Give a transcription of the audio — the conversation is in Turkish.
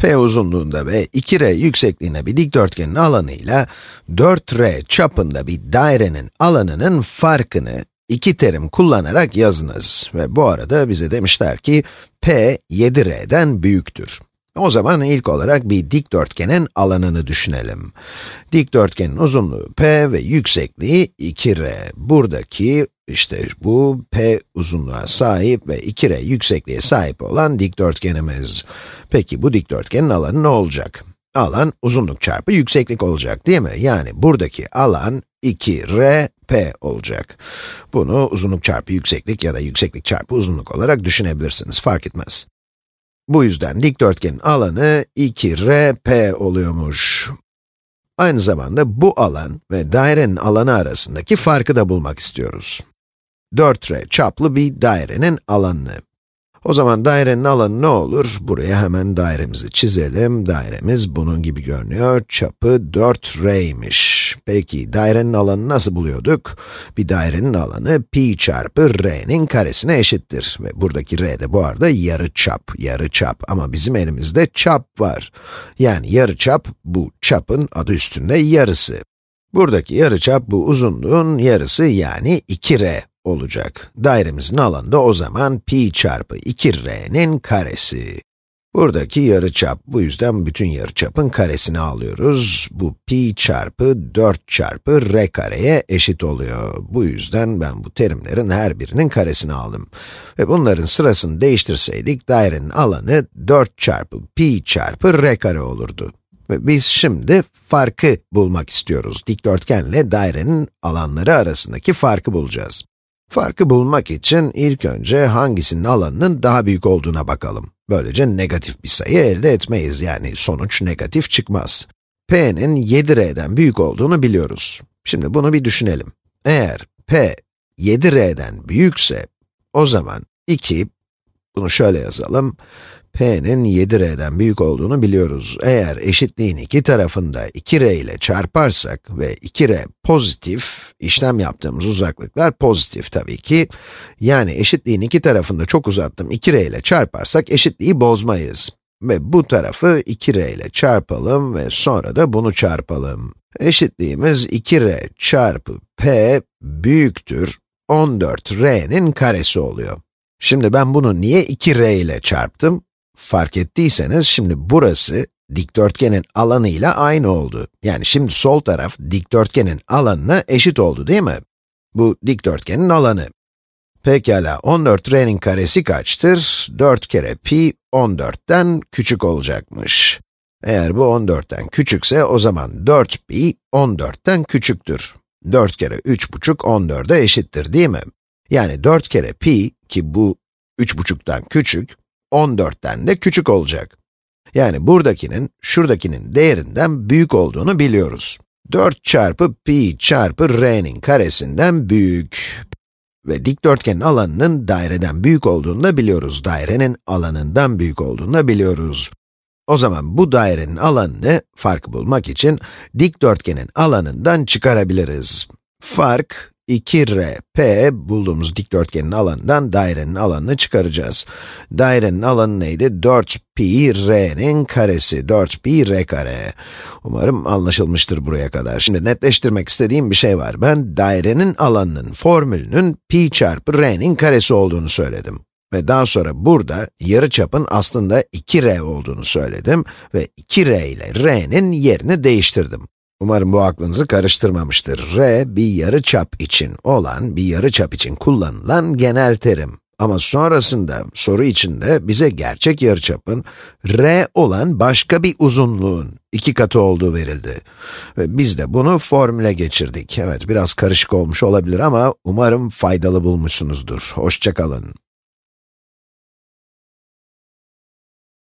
P uzunluğunda ve 2r yüksekliğine bir dikdörtgenin alanıyla 4r çapında bir dairenin alanının farkını iki terim kullanarak yazınız. Ve bu arada bize demişler ki, p 7r'den büyüktür. O zaman ilk olarak bir dikdörtgenin alanını düşünelim. Dikdörtgenin uzunluğu p ve yüksekliği 2r. Buradaki, işte bu p uzunluğa sahip ve 2r yüksekliğe sahip olan dikdörtgenimiz. Peki bu dikdörtgenin alanı ne olacak? Alan uzunluk çarpı yükseklik olacak değil mi? Yani buradaki alan 2r p olacak. Bunu uzunluk çarpı yükseklik ya da yükseklik çarpı uzunluk olarak düşünebilirsiniz, fark etmez. Bu yüzden dikdörtgenin alanı 2rp oluyormuş. Aynı zamanda bu alan ve dairenin alanı arasındaki farkı da bulmak istiyoruz. 4r çaplı bir dairenin alanını. O zaman dairenin alanı ne olur? Buraya hemen dairemizi çizelim. Dairemiz bunun gibi görünüyor. Çapı 4r'ymiş. Peki, dairenin alanı nasıl buluyorduk? Bir dairenin alanı pi çarpı r'nin karesine eşittir. Ve buradaki r de bu arada yarı çap, yarı çap. Ama bizim elimizde çap var. Yani yarı çap, bu çapın adı üstünde yarısı. Buradaki yarıçap bu uzunluğun yarısı yani 2r olacak. Dairemizin alanı da o zaman pi çarpı 2r'nin karesi. Buradaki yarıçap, bu yüzden bütün yarıçapın karesini alıyoruz. Bu pi çarpı 4 çarpı r kareye eşit oluyor. Bu yüzden ben bu terimlerin her birinin karesini aldım. Ve bunların sırasını değiştirseydik, dairenin alanı 4 çarpı pi çarpı r kare olurdu. Ve biz şimdi farkı bulmak istiyoruz. Dikdörtgenle dairenin alanları arasındaki farkı bulacağız. Farkı bulmak için ilk önce hangisinin alanının daha büyük olduğuna bakalım. Böylece negatif bir sayı elde etmeyiz, yani sonuç negatif çıkmaz. p'nin 7r'den büyük olduğunu biliyoruz. Şimdi bunu bir düşünelim. Eğer p 7r'den büyükse, o zaman 2, bunu şöyle yazalım, p'nin 7r'den büyük olduğunu biliyoruz. Eğer eşitliğin iki tarafında 2r ile çarparsak ve 2r pozitif, işlem yaptığımız uzaklıklar pozitif tabii ki. Yani eşitliğin iki tarafında çok uzattım 2r ile çarparsak eşitliği bozmayız. Ve bu tarafı 2r ile çarpalım ve sonra da bunu çarpalım. Eşitliğimiz 2r çarpı p büyüktür 14r'nin karesi oluyor. Şimdi ben bunu niye 2r ile çarptım? Fark ettiyseniz şimdi burası dikdörtgenin alanıyla aynı oldu. Yani şimdi sol taraf dikdörtgenin alanına eşit oldu değil mi? Bu dikdörtgenin alanı. Pekala, 14r'nin karesi kaçtır? 4 kere pi 14'ten küçük olacakmış. Eğer bu 14'ten küçükse o zaman 4 pi 14'ten küçüktür. 4 kere 3,5 14'e eşittir değil mi? Yani 4 kere pi ki bu 3,5'tan küçük, 14'ten de küçük olacak. Yani buradakinin, şuradakinin değerinden büyük olduğunu biliyoruz. 4 çarpı pi çarpı r'nin karesinden büyük. Ve dikdörtgenin alanının daireden büyük olduğunu da biliyoruz. Dairenin alanından büyük olduğunu da biliyoruz. O zaman bu dairenin alanını, farkı bulmak için, dikdörtgenin alanından çıkarabiliriz. Fark, 2rp bulduğumuz dikdörtgenin alanından dairenin alanını çıkaracağız. Dairenin alanı neydi? 4pi r'nin karesi, 4pi r kare. Umarım anlaşılmıştır buraya kadar. Şimdi netleştirmek istediğim bir şey var. Ben dairenin alanının formülünün pi çarpı r'nin karesi olduğunu söyledim. Ve daha sonra burada yarıçapın aslında 2r olduğunu söyledim ve 2r ile r'nin yerini değiştirdim. Umarım bu aklınızı karıştırmamıştır. r, bir yarı çap için olan, bir yarı çap için kullanılan genel terim. Ama sonrasında, soru içinde bize gerçek yarıçapın, r olan başka bir uzunluğun iki katı olduğu verildi. Ve biz de bunu formüle geçirdik. Evet, biraz karışık olmuş olabilir ama umarım faydalı bulmuşsunuzdur. Hoşçakalın.